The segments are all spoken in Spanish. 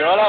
Yo la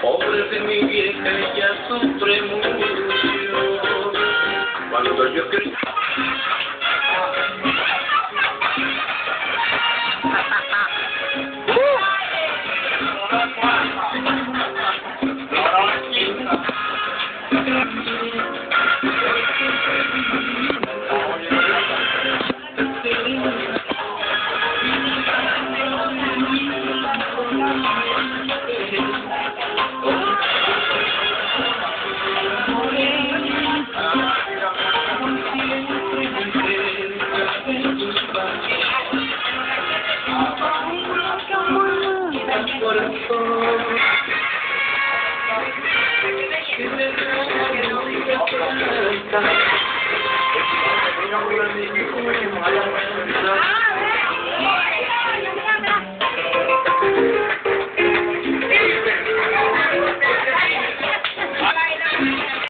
Pobre de mi vieja, ella sufre mucho. Cuando yo crecí. Thank you.